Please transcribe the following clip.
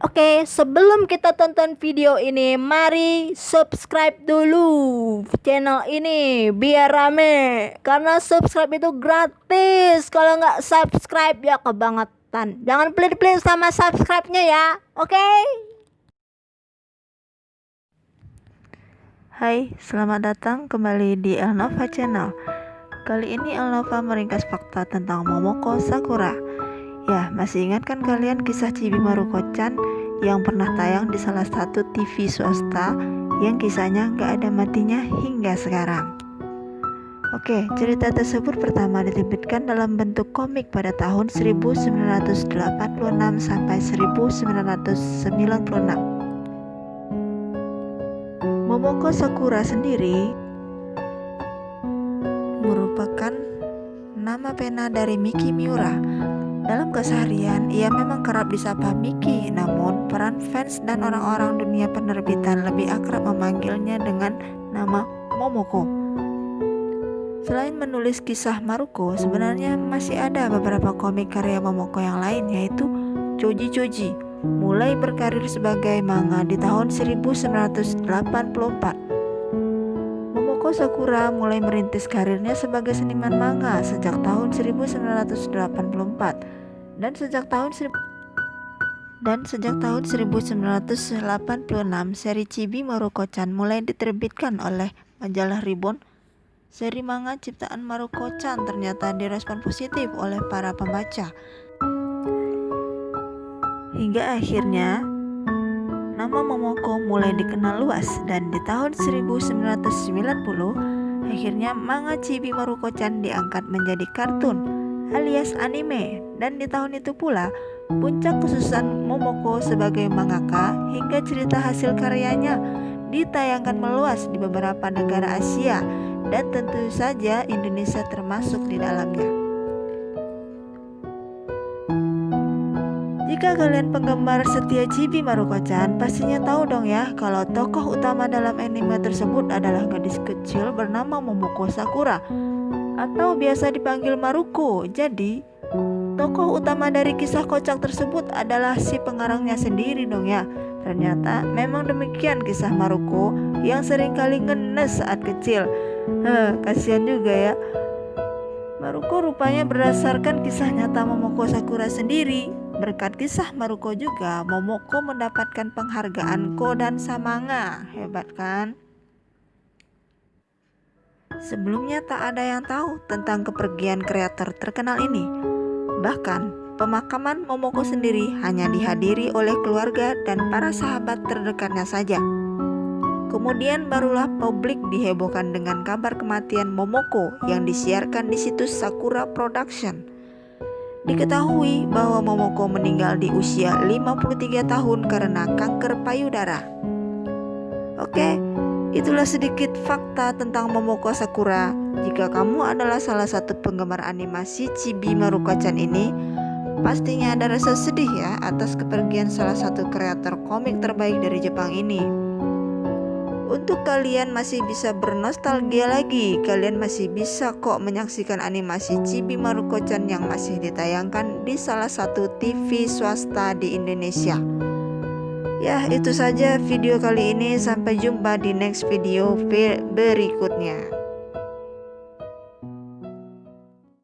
Oke, sebelum kita tonton video ini, mari subscribe dulu channel ini biar rame. Karena subscribe itu gratis. Kalau nggak subscribe ya kebangetan. Jangan pelit-pelit sama subscribe-nya ya. Oke? Hai, selamat datang kembali di Elnova Channel. Kali ini Elnova meringkas fakta tentang Momoko Sakura. Ya, masih ingat kan kalian kisah Chibi Maruko-chan yang pernah tayang di salah satu TV swasta yang kisahnya nggak ada matinya hingga sekarang? Oke, cerita tersebut pertama diterbitkan dalam bentuk komik pada tahun 1986 sampai 1996. Momoko Sakura sendiri merupakan nama pena dari Miki Miura dalam keseharian, ia memang kerap disapa Miki, namun peran fans dan orang-orang dunia penerbitan lebih akrab memanggilnya dengan nama Momoko. Selain menulis kisah Maruko, sebenarnya masih ada beberapa komik karya Momoko yang lain yaitu Choji Choji, mulai berkarir sebagai manga di tahun 1984. Momoko Sakura mulai merintis karirnya sebagai seniman manga sejak tahun 1984 dan sejak tahun dan sejak tahun 1986 seri Chibi Maruko-chan mulai diterbitkan oleh majalah Ribbon. Seri manga ciptaan Maruko-chan ternyata direspon positif oleh para pembaca. Hingga akhirnya nama Momoko mulai dikenal luas dan di tahun 1990 akhirnya manga Chibi Maruko-chan diangkat menjadi kartun alias anime dan di tahun itu pula puncak kesuksesan Momoko sebagai mangaka hingga cerita hasil karyanya ditayangkan meluas di beberapa negara Asia dan tentu saja Indonesia termasuk di dalamnya. Jika kalian penggemar setia Chibi Maruko-chan, pastinya tahu dong ya kalau tokoh utama dalam anime tersebut adalah gadis kecil bernama Momoko Sakura atau biasa dipanggil Maruko. Jadi, tokoh utama dari kisah kocak tersebut adalah si pengarangnya sendiri dong ya. Ternyata memang demikian kisah Maruko yang sering kali ngenes saat kecil. Heh, kasihan juga ya. Maruko rupanya berdasarkan kisah nyata Momoko Sakura sendiri. Berkat kisah Maruko juga, Momoko mendapatkan penghargaan Kodan Samanga. Hebat kan? Sebelumnya tak ada yang tahu tentang kepergian kreator terkenal ini. Bahkan, pemakaman Momoko sendiri hanya dihadiri oleh keluarga dan para sahabat terdekatnya saja. Kemudian barulah publik dihebohkan dengan kabar kematian Momoko yang disiarkan di situs Sakura Production. Diketahui bahwa Momoko meninggal di usia 53 tahun karena kanker payudara. Oke, Itulah sedikit fakta tentang Momoko Sakura. Jika kamu adalah salah satu penggemar animasi Chibi Maruko-chan ini, pastinya ada rasa sedih ya atas kepergian salah satu kreator komik terbaik dari Jepang ini. Untuk kalian masih bisa bernostalgia lagi, kalian masih bisa kok menyaksikan animasi Chibi Maruko-chan yang masih ditayangkan di salah satu TV swasta di Indonesia. Ya itu saja video kali ini sampai jumpa di next video berikutnya